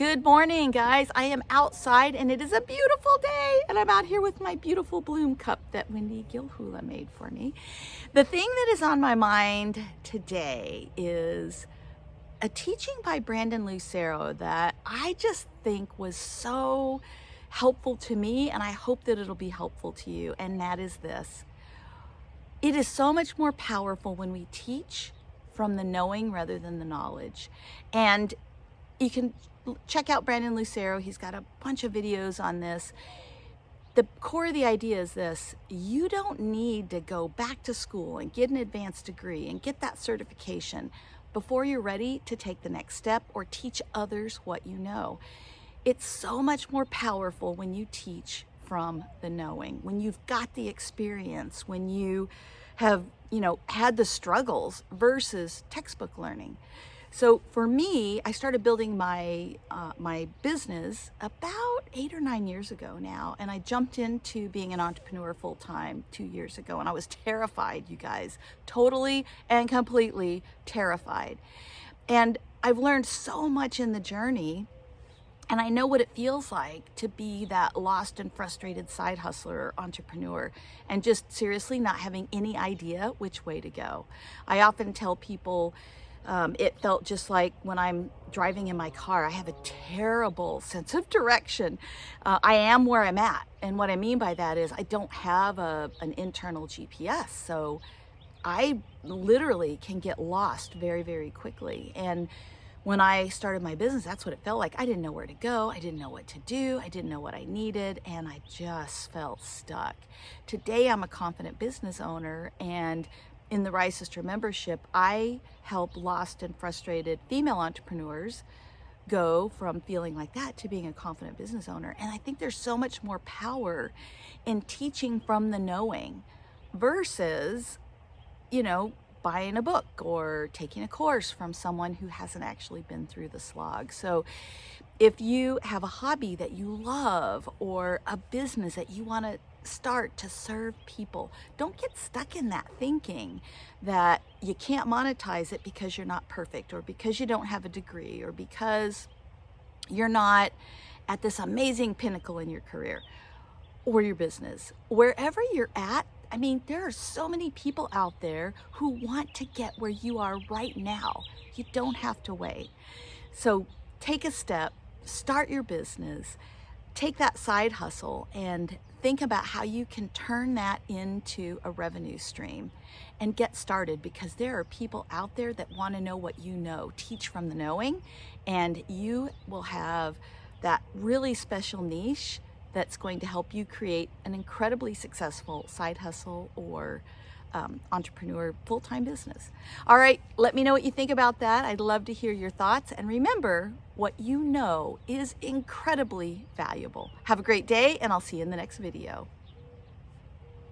Good morning, guys. I am outside and it is a beautiful day. And I'm out here with my beautiful bloom cup that Wendy Gilhula made for me. The thing that is on my mind today is a teaching by Brandon Lucero that I just think was so helpful to me and I hope that it'll be helpful to you. And that is this. It is so much more powerful when we teach from the knowing rather than the knowledge. And you can check out Brandon Lucero. He's got a bunch of videos on this. The core of the idea is this, you don't need to go back to school and get an advanced degree and get that certification before you're ready to take the next step or teach others what you know. It's so much more powerful when you teach from the knowing, when you've got the experience, when you have, you know, had the struggles versus textbook learning. So for me, I started building my uh, my business about eight or nine years ago now, and I jumped into being an entrepreneur full time two years ago, and I was terrified, you guys, totally and completely terrified. And I've learned so much in the journey, and I know what it feels like to be that lost and frustrated side hustler or entrepreneur and just seriously not having any idea which way to go. I often tell people um, it felt just like when I'm driving in my car, I have a terrible sense of direction. Uh, I am where I'm at. And what I mean by that is I don't have a, an internal GPS. So I literally can get lost very, very quickly. And when I started my business, that's what it felt like. I didn't know where to go. I didn't know what to do. I didn't know what I needed. And I just felt stuck. Today, I'm a confident business owner and in the Rise Sister membership, I help lost and frustrated female entrepreneurs go from feeling like that to being a confident business owner. And I think there's so much more power in teaching from the knowing versus, you know, buying a book or taking a course from someone who hasn't actually been through the slog. So if you have a hobby that you love or a business that you want to start to serve people, don't get stuck in that thinking that you can't monetize it because you're not perfect or because you don't have a degree or because you're not at this amazing pinnacle in your career or your business. Wherever you're at, I mean, there are so many people out there who want to get where you are right now. You don't have to wait. So take a step, start your business, take that side hustle and think about how you can turn that into a revenue stream and get started because there are people out there that want to know what you know. Teach from the knowing and you will have that really special niche that's going to help you create an incredibly successful side hustle or um, entrepreneur full-time business. All right, let me know what you think about that. I'd love to hear your thoughts. And remember, what you know is incredibly valuable. Have a great day, and I'll see you in the next video.